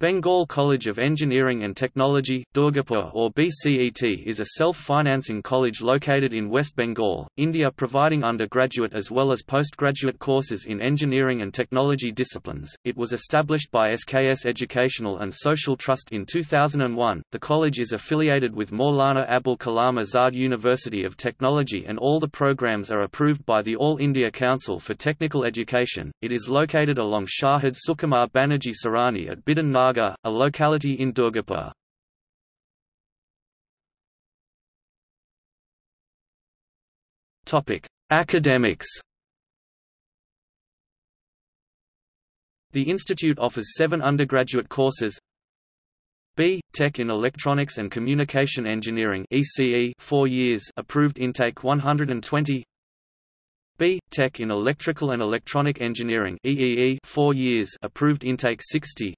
Bengal College of Engineering and Technology, Durgapur or BCET is a self-financing college located in West Bengal, India providing undergraduate as well as postgraduate courses in engineering and technology disciplines. It was established by SKS Educational and Social Trust in 2001. The college is affiliated with Maulana Abul Kalam Azad University of Technology and all the programs are approved by the All India Council for Technical Education. It is located along Shahid Sukumar Banerjee Sarani at Bidhan Nagar, a locality in Durgapur. Academics. The institute offers seven undergraduate courses B. Tech in Electronics and Communication Engineering ECE 4 years approved intake 120 B. Tech in Electrical and Electronic Engineering EEE 4 years approved intake 60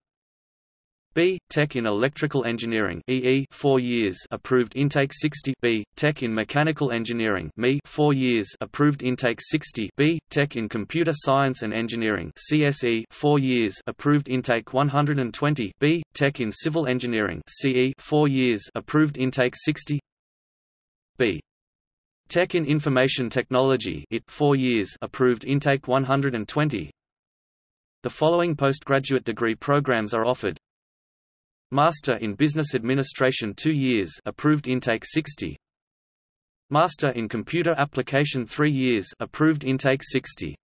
B. Tech in Electrical Engineering EE 4 years approved intake 60 B. Tech in Mechanical Engineering ME 4 years approved intake 60 B. Tech in Computer Science and Engineering CSE 4 years approved intake 120 B. Tech in Civil Engineering CE 4 years approved intake 60 B. Tech in Information Technology IT 4 years approved intake 120 The following postgraduate degree programs are offered Master in Business Administration 2 years approved intake 60 Master in Computer Application 3 years approved intake 60